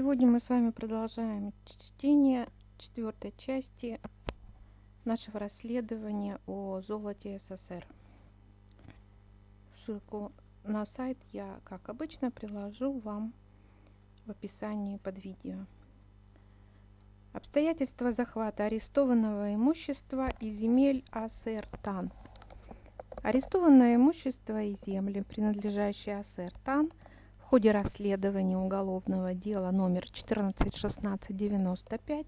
Сегодня мы с вами продолжаем чтение четвертой части нашего расследования о золоте СССР. Ссылку на сайт я, как обычно, приложу вам в описании под видео. Обстоятельства захвата арестованного имущества и земель АСР ТАН. Арестованное имущество и земли, принадлежащие АСР ТАН – в ходе расследования уголовного дела номер 141695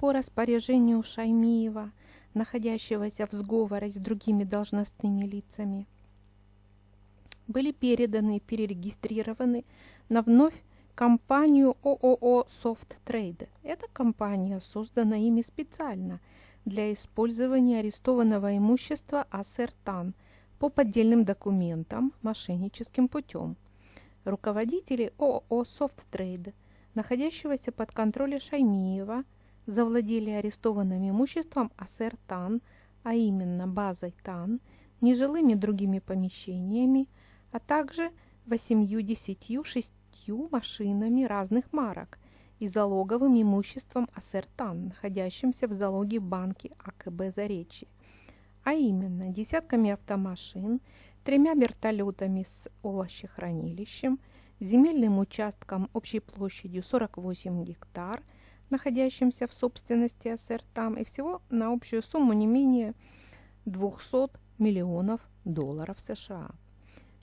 по распоряжению Шаймиева, находящегося в сговоре с другими должностными лицами, были переданы и перерегистрированы на вновь компанию ООО «Софт Трейд». Эта компания создана ими специально для использования арестованного имущества АСРТАН по поддельным документам мошенническим путем – руководители ООО «Софттрейд», находящегося под контролем Шаймиева, завладели арестованным имуществом АСР ТАН, а именно базой ТАН, нежилыми другими помещениями, а также восемью-десятью шестью машинами разных марок и залоговым имуществом АСР ТАН, находящимся в залоге банке АКБ «Заречье», а именно десятками автомашин, тремя вертолетами с овощехранилищем, земельным участком общей площадью 48 гектар, находящимся в собственности СРТАМ, и всего на общую сумму не менее 200 миллионов долларов США.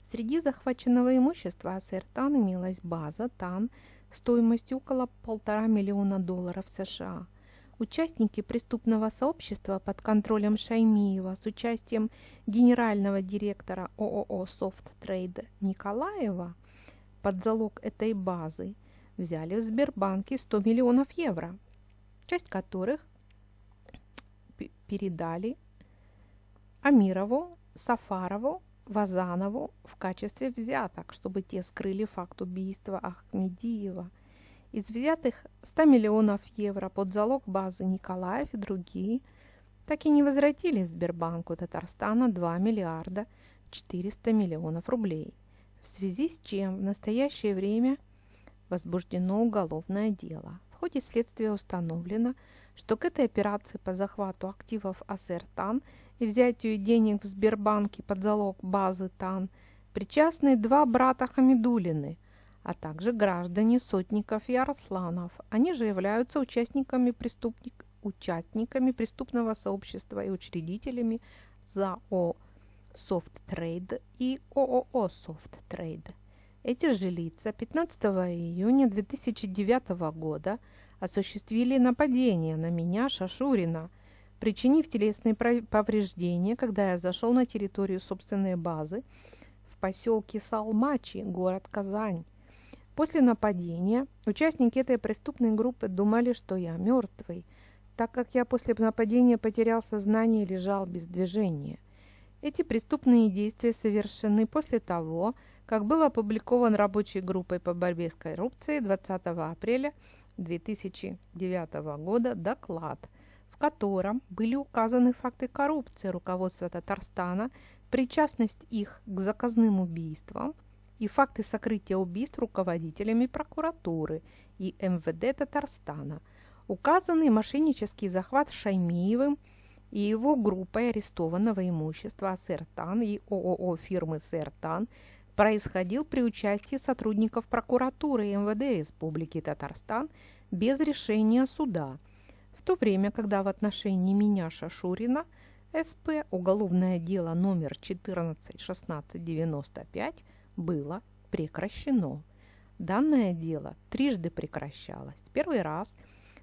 Среди захваченного имущества СРТАН имелась база ТАН стоимостью около полтора миллиона долларов США – Участники преступного сообщества под контролем Шаймиева с участием генерального директора ООО «Софт Трейд» Николаева под залог этой базы взяли в Сбербанке 100 миллионов евро, часть которых передали Амирову, Сафарову, Вазанову в качестве взяток, чтобы те скрыли факт убийства Ахмедиева – из взятых 100 миллионов евро под залог базы Николаев и другие так и не возвратили Сбербанку Татарстана 2 миллиарда 400 миллионов рублей, в связи с чем в настоящее время возбуждено уголовное дело. В ходе следствия установлено, что к этой операции по захвату активов АСР ТАН и взятию денег в Сбербанке под залог базы ТАН причастны два брата Хамидулины – а также граждане Сотников и Арсланов. Они же являются участниками, преступник, участниками преступного сообщества и учредителями ЗАО «Софттрейд» и ООО «Софттрейд». Эти же лица 15 июня 2009 года осуществили нападение на меня, Шашурина, причинив телесные повреждения, когда я зашел на территорию собственной базы в поселке Салмачи, город Казань. После нападения участники этой преступной группы думали, что я мертвый, так как я после нападения потерял сознание и лежал без движения. Эти преступные действия совершены после того, как был опубликован рабочей группой по борьбе с коррупцией 20 апреля 2009 года доклад, в котором были указаны факты коррупции руководства Татарстана, причастность их к заказным убийствам – и факты сокрытия убийств руководителями прокуратуры и МВД Татарстана, указанный мошеннический захват Шаймиевым и его группой арестованного имущества «Сертан» и ООО фирмы «Сертан» происходил при участии сотрудников прокуратуры и МВД Республики Татарстан без решения суда, в то время, когда в отношении меня Шашурина СП уголовное дело номер 141695 было прекращено. Данное дело трижды прекращалось. Первый раз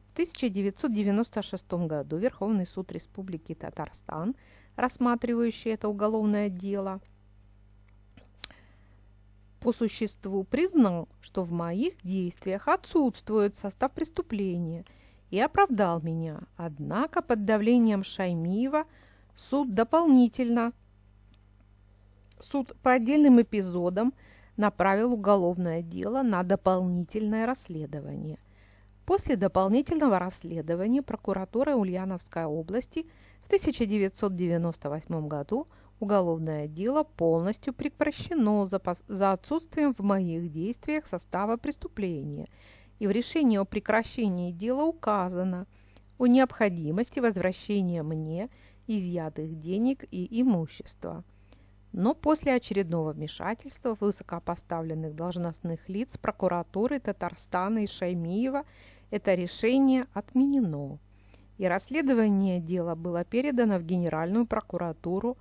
в 1996 году Верховный суд Республики Татарстан, рассматривающий это уголовное дело, по существу признал, что в моих действиях отсутствует состав преступления и оправдал меня. Однако под давлением Шаймиева суд дополнительно суд по отдельным эпизодам направил уголовное дело на дополнительное расследование. После дополнительного расследования прокуратура Ульяновской области в 1998 году уголовное дело полностью прекращено за, за отсутствием в моих действиях состава преступления и в решении о прекращении дела указано о необходимости возвращения мне изъятых денег и имущества. Но после очередного вмешательства высокопоставленных должностных лиц прокуратуры Татарстана и Шаймиева это решение отменено, и расследование дела было передано в Генеральную прокуратуру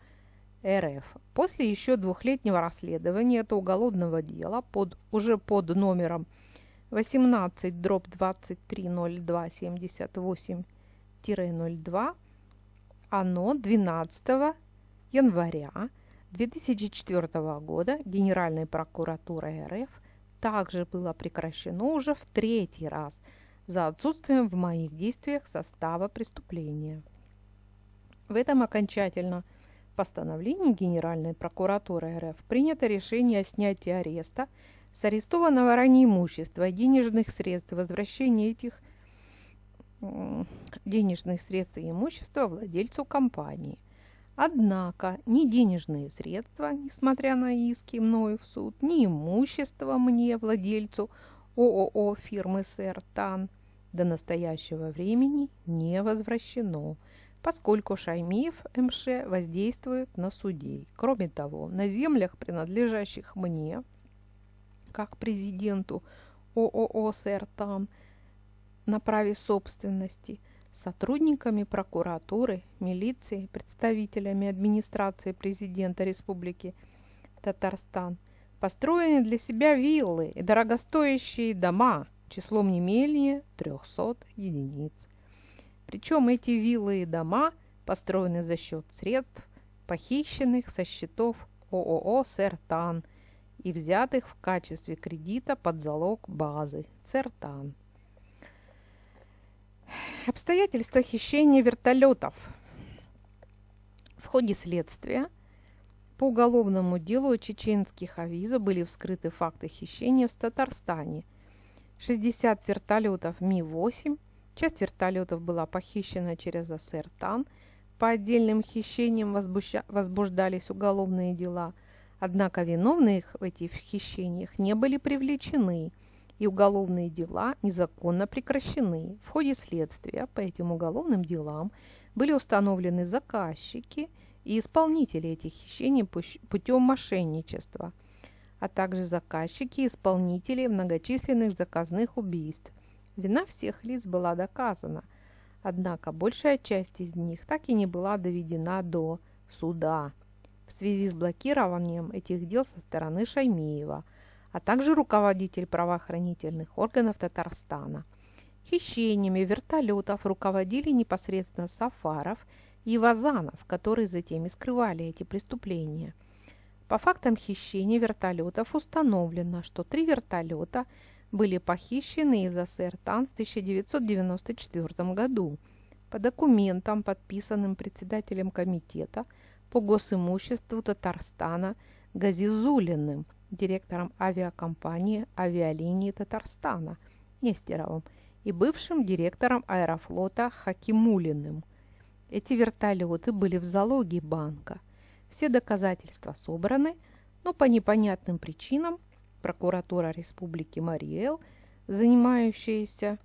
РФ. После еще двухлетнего расследования этого уголовного дела под, уже под номером 18 дробь 230278-02 оно 12 января 2004 года Генеральной прокуратурой РФ также было прекращено уже в третий раз за отсутствием в моих действиях состава преступления. В этом окончательно постановлении Генеральной прокуратуры РФ принято решение о снятии ареста с арестованного ранее имущества и денежных средств и возвращении этих денежных средств и имущества владельцу компании. Однако ни денежные средства, несмотря на иски мною в суд, ни имущество мне, владельцу ООО фирмы «Сэр Тан», до настоящего времени не возвращено, поскольку Шаймиев МШ воздействует на судей. Кроме того, на землях, принадлежащих мне, как президенту ООО «Сэр Тан», на праве собственности сотрудниками прокуратуры, милиции, представителями администрации президента Республики Татарстан построены для себя виллы и дорогостоящие дома числом не менее 300 единиц. Причем эти виллы и дома построены за счет средств, похищенных со счетов ООО «Сертан» и взятых в качестве кредита под залог базы «Цертан». Обстоятельства хищения вертолетов. В ходе следствия по уголовному делу чеченских авиза были вскрыты факты хищения в Татарстане. 60 вертолетов Ми-8, часть вертолетов была похищена через АСР-ТАН, по отдельным хищениям возбуждались уголовные дела, однако виновные в этих хищениях не были привлечены – и уголовные дела незаконно прекращены. В ходе следствия по этим уголовным делам были установлены заказчики и исполнители этих хищений путем мошенничества, а также заказчики и исполнители многочисленных заказных убийств. Вина всех лиц была доказана, однако большая часть из них так и не была доведена до суда в связи с блокированием этих дел со стороны Шаймеева – а также руководитель правоохранительных органов Татарстана. Хищениями вертолетов руководили непосредственно Сафаров и Вазанов, которые затем и скрывали эти преступления. По фактам хищения вертолетов установлено, что три вертолета были похищены из АСР ТАН в 1994 году. По документам, подписанным председателем комитета по госимуществу Татарстана Газизулиным – директором авиакомпании авиалинии Татарстана Нестеровым и бывшим директором аэрофлота Хакимулиным. Эти вертолеты были в залоге банка. Все доказательства собраны, но по непонятным причинам прокуратура Республики Мариэл, занимающаяся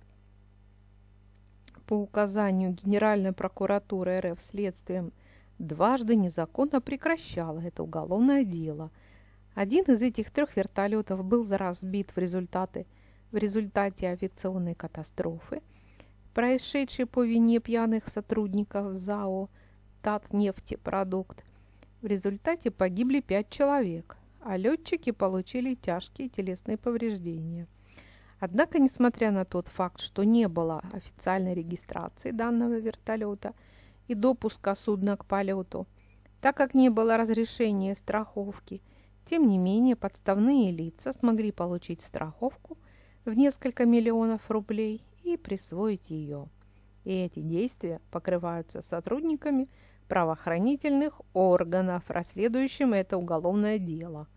по указанию Генеральной прокуратуры РФ следствием, дважды незаконно прекращала это уголовное дело – один из этих трех вертолетов был разбит в результате, в результате авиационной катастрофы, происшедшей по вине пьяных сотрудников ЗАО «Татнефтепродукт». В результате погибли пять человек, а летчики получили тяжкие телесные повреждения. Однако, несмотря на тот факт, что не было официальной регистрации данного вертолета и допуска судна к полету, так как не было разрешения страховки – тем не менее, подставные лица смогли получить страховку в несколько миллионов рублей и присвоить ее. И эти действия покрываются сотрудниками правоохранительных органов, расследующим это уголовное дело.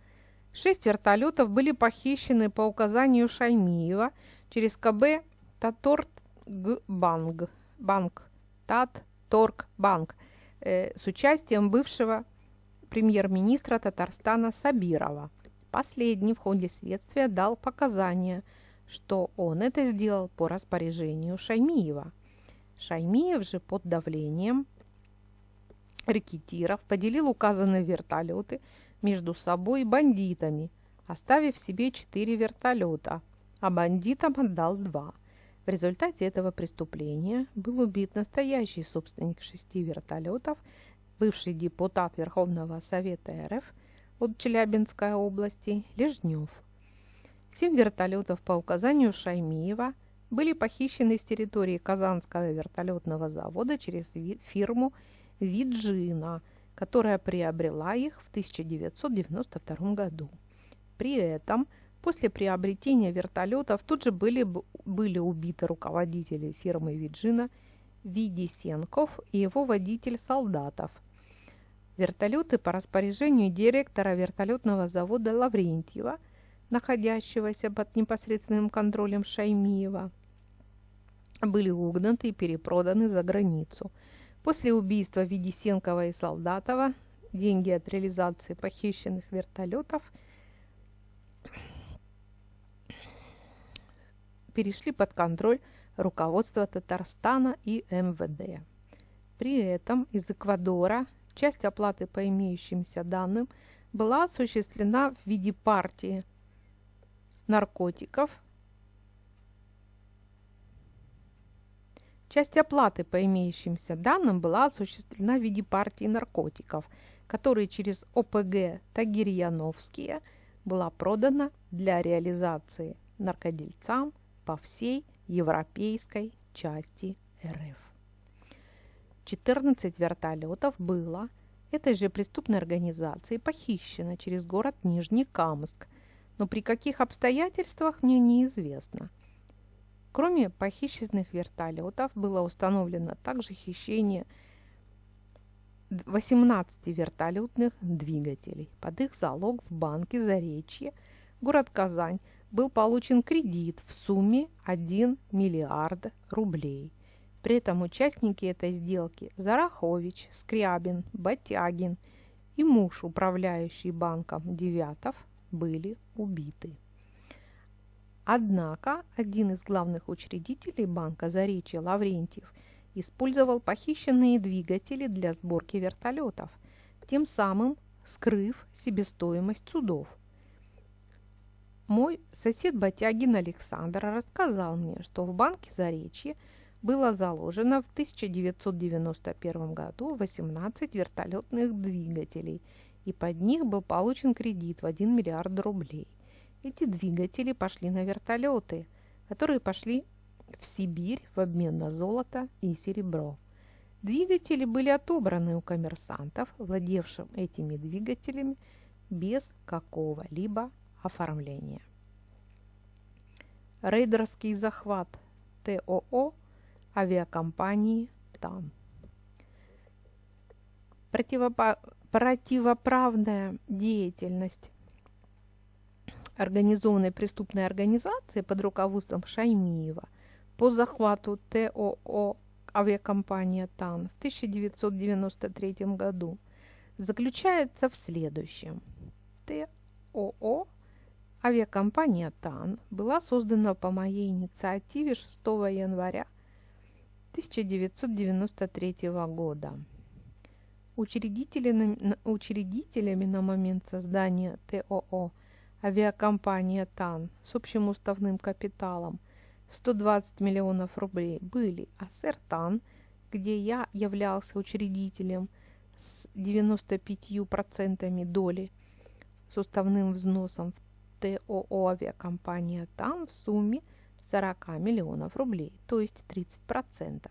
Шесть вертолетов были похищены по указанию Шаймиева через КБ Таторгбанк, банк, Татторгбанк, э, с участием бывшего премьер-министра Татарстана Сабирова. Последний в ходе следствия дал показания, что он это сделал по распоряжению Шаймиева. Шаймиев же под давлением рекетиров поделил указанные вертолеты между собой бандитами, оставив себе четыре вертолета, а бандитам отдал два. В результате этого преступления был убит настоящий собственник шести вертолетов, бывший депутат Верховного Совета РФ от Челябинской области Лежнев. Семь вертолетов по указанию Шаймиева были похищены с территории Казанского вертолетного завода через фирму Виджина, которая приобрела их в 1992 году. При этом после приобретения вертолетов тут же были, были убиты руководители фирмы Виджина Видисенков и его водитель Солдатов. Вертолеты по распоряжению директора вертолетного завода Лаврентьева, находящегося под непосредственным контролем Шаймиева, были угнаны и перепроданы за границу – После убийства Ведисенкова и Солдатова деньги от реализации похищенных вертолетов перешли под контроль руководства Татарстана и МВД. При этом из Эквадора часть оплаты по имеющимся данным была осуществлена в виде партии наркотиков Часть оплаты по имеющимся данным была осуществлена в виде партии наркотиков, которые через ОПГ Тагирьяновские была продана для реализации наркодельцам по всей европейской части РФ. 14 вертолетов было этой же преступной организацией похищено через город Нижний Камск, но при каких обстоятельствах мне неизвестно – Кроме похищенных вертолетов было установлено также хищение 18 вертолетных двигателей. Под их залог в банке Заречье, город Казань, был получен кредит в сумме 1 миллиард рублей. При этом участники этой сделки Зарахович, Скрябин, Батягин и муж, управляющий банком Девятов, были убиты. Однако один из главных учредителей банка Заречье Лаврентьев использовал похищенные двигатели для сборки вертолетов, тем самым скрыв себестоимость судов. Мой сосед Батягин Александр рассказал мне, что в банке Заречье было заложено в 1991 году 18 вертолетных двигателей, и под них был получен кредит в 1 миллиард рублей – эти двигатели пошли на вертолеты, которые пошли в Сибирь в обмен на золото и серебро. Двигатели были отобраны у коммерсантов, владевшим этими двигателями без какого-либо оформления. Рейдерский захват ТОО авиакомпании ТАН. Противоправная деятельность организованной преступной организации под руководством Шаймиева по захвату ТОО авиакомпания ТАН в 1993 году заключается в следующем. ТОО авиакомпания ТАН была создана по моей инициативе 6 января 1993 года. Учредителями, учредителями на момент создания ТОО авиакомпания ТАН с общим уставным капиталом в 120 миллионов рублей были АСР ТАН, где я являлся учредителем с 95% доли с уставным взносом в ТОО авиакомпания ТАН в сумме 40 миллионов рублей, то есть 30%.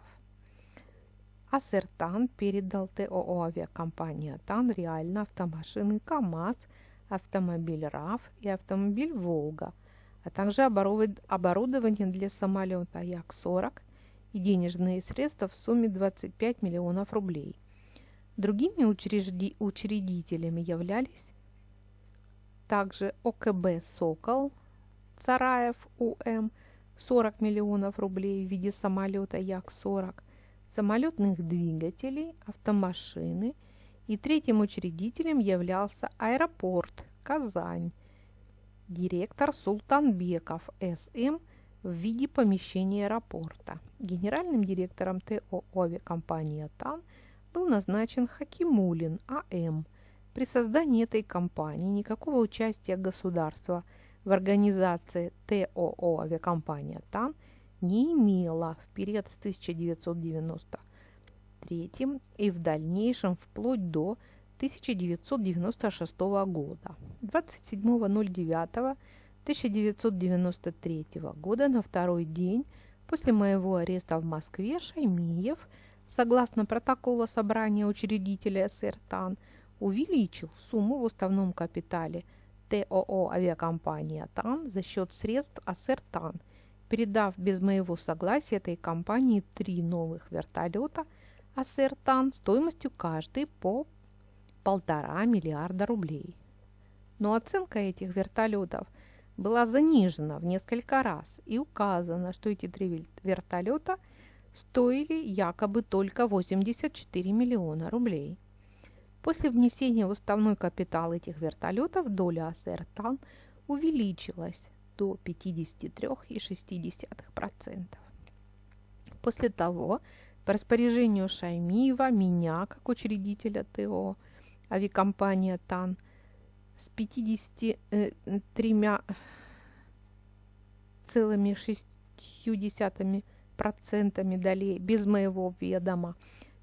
АСРТАН передал ТОО авиакомпания ТАН реально автомашины КАМАЗ – автомобиль РАФ и автомобиль «Волга», а также оборудование для самолета Як-40 и денежные средства в сумме 25 миллионов рублей. Другими учрежди учредителями являлись также ОКБ «Сокол», Цараев УМ 40 миллионов рублей в виде самолета Як-40, самолетных двигателей, автомашины – и третьим учредителем являлся аэропорт Казань. Директор Султанбеков С.М. в виде помещения аэропорта. Генеральным директором ТО авиакомпании «Атан» был назначен Хакимулин А.М. При создании этой компании никакого участия государства в организации ТОО авиакомпания «Атан» не имела в период с 1993 и в дальнейшем вплоть до 1996 года. 27.09.1993 года на второй день после моего ареста в Москве Шаймиев, согласно протокола собрания учредителя СРТАН, увеличил сумму в уставном капитале ТОО авиакомпания ТАН за счет средств АСРТАН, передав без моего согласия этой компании три новых вертолета АСРТАН стоимостью каждый по полтора миллиарда рублей. Но оценка этих вертолетов была занижена в несколько раз и указано, что эти три вертолета стоили якобы только 84 миллиона рублей. После внесения в уставной капитал этих вертолетов доля АСР ТАН увеличилась до 53,6%. После того, по распоряжению Шаймиева, меня, как учредителя ТО, авиакомпания ТАН с 53,6% долей без моего ведома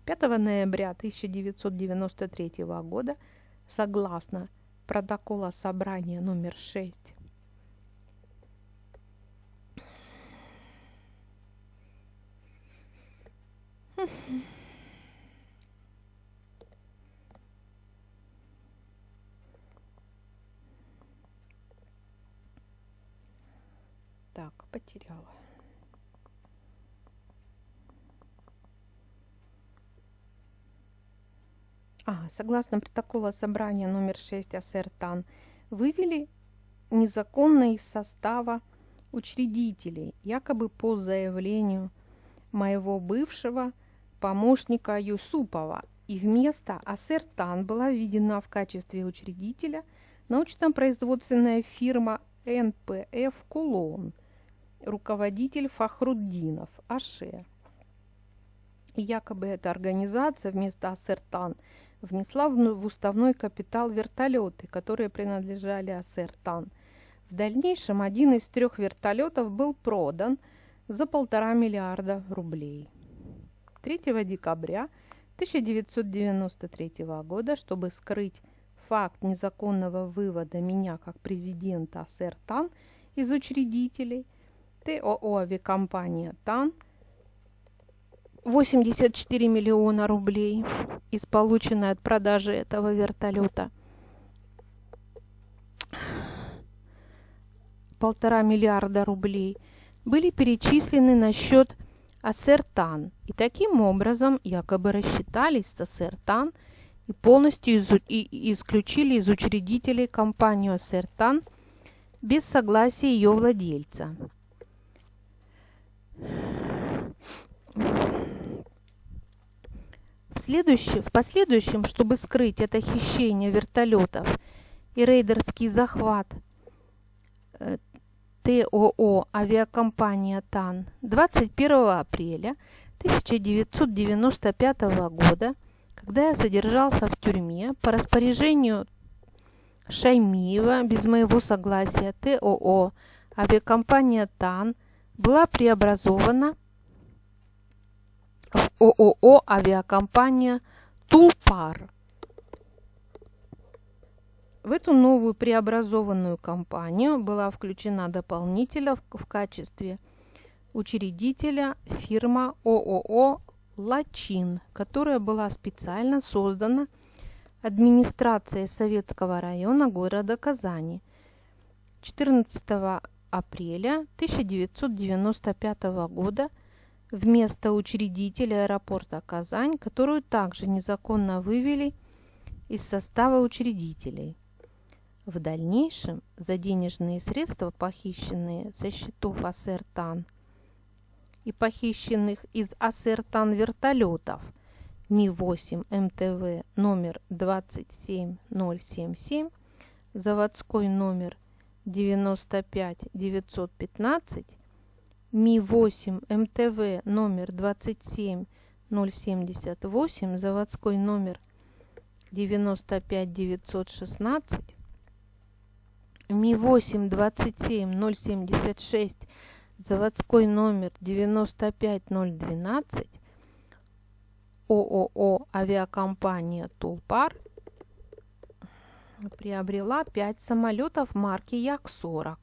5 ноября 1993 года согласно протокола собрания номер 6 Mm-hmm. Так, потеряла. А, согласно протокола собрания номер 6 АСР ТАН, вывели незаконно из состава учредителей, якобы по заявлению моего бывшего помощника Юсупова. И вместо АСР ТАН была введена в качестве учредителя научно-производственная фирма НПФ «Кулон», руководитель Фахруддинов, Аше. Якобы эта организация вместо Ассертан внесла в уставной капитал вертолеты, которые принадлежали Ассертан. В дальнейшем один из трех вертолетов был продан за полтора миллиарда рублей. 3 декабря 1993 года, чтобы скрыть факт незаконного вывода меня как президента Ассертан из учредителей – ТОО авиакомпания ТАН 84 миллиона рублей из полученной от продажи этого вертолета. Полтора миллиарда рублей были перечислены на счет Ассертан. И таким образом якобы рассчитались с Ассертан и полностью из, и, исключили из учредителей компанию Ассертан без согласия ее владельца. В, в последующем, чтобы скрыть это хищение вертолетов и рейдерский захват э, ТОО авиакомпания ТАН 21 апреля 1995 года, когда я содержался в тюрьме по распоряжению Шаймиева без моего согласия ТОО авиакомпания ТАН – была преобразована ООО «Авиакомпания Тулпар». В эту новую преобразованную компанию была включена дополнительно в качестве учредителя фирма ООО «Лачин», которая была специально создана администрацией Советского района города Казани 14 апреля 1995 года вместо учредителя аэропорта Казань, которую также незаконно вывели из состава учредителей. В дальнейшем за денежные средства, похищенные со счетов Ассертан и похищенных из Ассертан вертолетов Ми-8 МТВ номер 27077, заводской номер 95 915 Ми-8 МТВ номер 27078, заводской номер 95916, Ми-8 27076, заводской номер 95012, ООО «Авиакомпания Тулпар» приобрела 5 самолетов марки Як-40.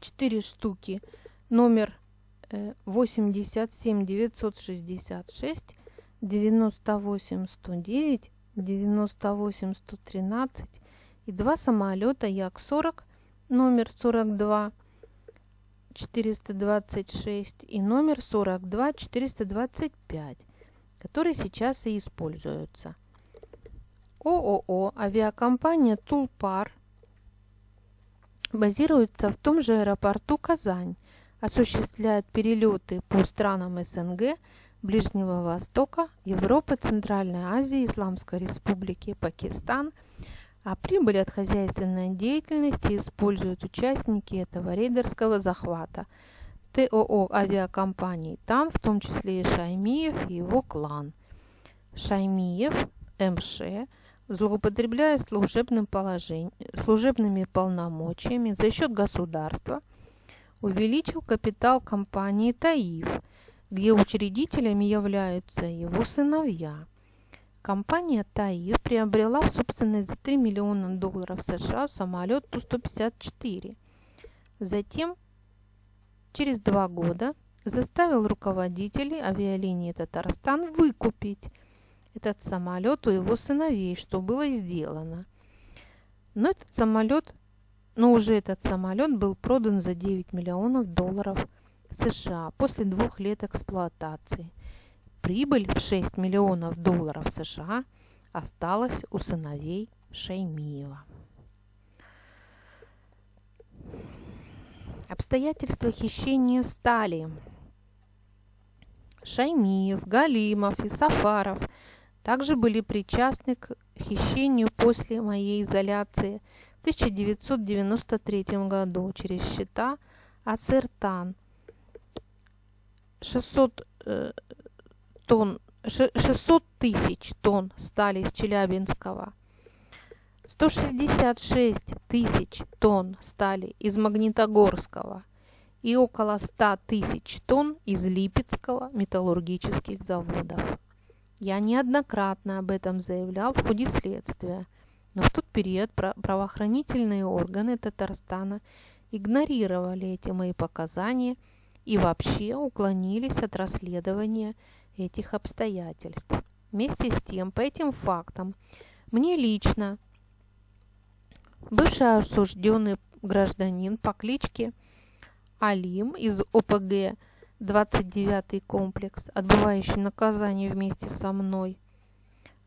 4 штуки номер 87 966, 98 109, 98 113 и два самолета Як-40 номер 42 426 и номер 42 425, которые сейчас и используются. ООО «Авиакомпания Тулпар» базируется в том же аэропорту Казань, осуществляет перелеты по странам СНГ, Ближнего Востока, Европы, Центральной Азии, Исламской Республики, Пакистан, а прибыль от хозяйственной деятельности используют участники этого рейдерского захвата ТОО авиакомпаний ТАН, в том числе и Шаймиев и его клан. Шаймиев, МШ, злоупотребляя служебным положением, служебными полномочиями за счет государства, увеличил капитал компании «Таиф», где учредителями являются его сыновья. Компания «Таиф» приобрела в собственность за 3 миллиона долларов США самолет Ту-154. Затем, через два года, заставил руководителей авиалинии «Татарстан» выкупить – этот самолет у его сыновей, что было сделано. Но этот самолет, но уже этот самолет был продан за 9 миллионов долларов США после двух лет эксплуатации. Прибыль в 6 миллионов долларов США осталась у сыновей Шаймиева. Обстоятельства хищения стали. Шаймиев, Галимов и Сафаров – также были причастны к хищению после моей изоляции в 1993 году через счета Ассертан 600 э, тонн 600 тысяч тонн стали из Челябинского, 166 тысяч тонн стали из Магнитогорского и около 100 тысяч тонн из Липецкого металлургических заводов. Я неоднократно об этом заявлял в ходе следствия, но в тот период правоохранительные органы Татарстана игнорировали эти мои показания и вообще уклонились от расследования этих обстоятельств. Вместе с тем, по этим фактам, мне лично бывший осужденный гражданин по кличке Алим из ОПГ 29-й комплекс, отбывающий наказание вместе со мной,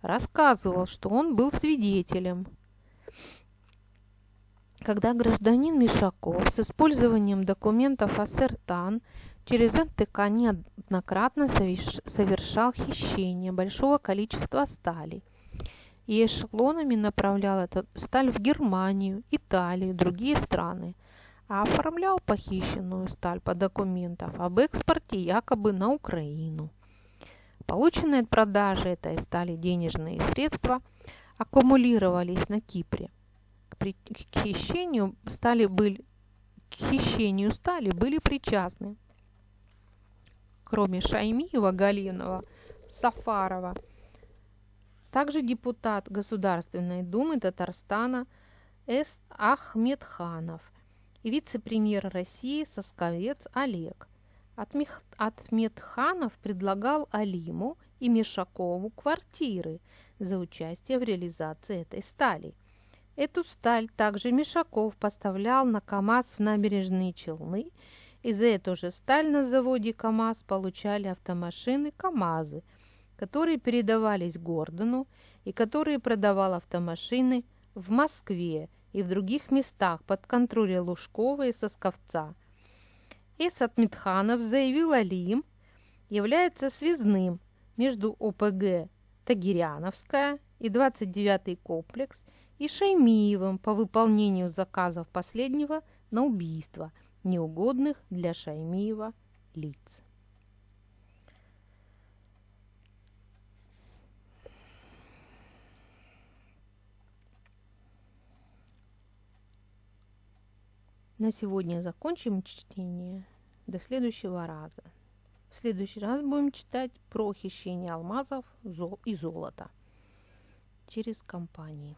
рассказывал, что он был свидетелем. Когда гражданин Мишаков с использованием документов АСЕРТАН через НТК неоднократно совершал хищение большого количества стали и эшелонами направлял эту сталь в Германию, Италию, другие страны – а оформлял похищенную сталь по документам об экспорте якобы на Украину. Полученные от продажи этой стали денежные средства аккумулировались на Кипре. К хищению стали были, к хищению стали были причастны, кроме Шаймиева, Галинова, Сафарова, также депутат Государственной Думы Татарстана С. Ахмедханов – и вице-премьер России Сосковец Олег. Атметханов предлагал Алиму и Мишакову квартиры за участие в реализации этой стали. Эту сталь также Мишаков поставлял на КАМАЗ в набережные Челны, и за эту же сталь на заводе КАМАЗ получали автомашины КАМАЗы, которые передавались Гордону и которые продавал автомашины в Москве и в других местах под контролем Лужкова и Сосковца. Эсад Митханов заявил Алиим, является связным между ОПГ Тагиряновская и 29-й комплекс и Шаймиевым по выполнению заказов последнего на убийство неугодных для Шаймиева лиц. На сегодня закончим чтение. До следующего раза. В следующий раз будем читать про хищение алмазов и золота через компании.